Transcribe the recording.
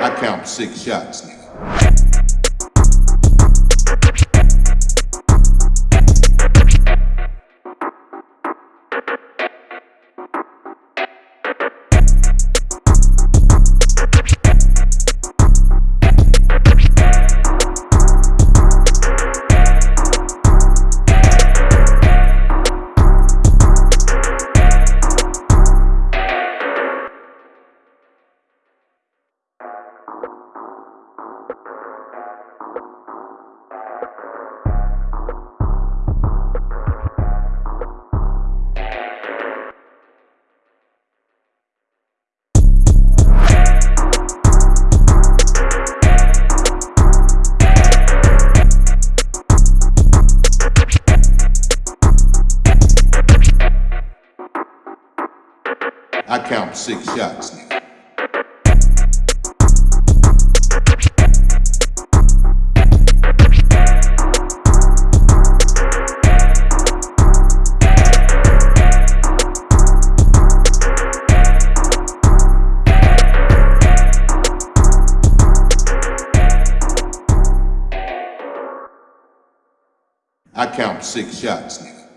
I count six shots, nigga. I count six shots, nigga. I count six shots, nigga.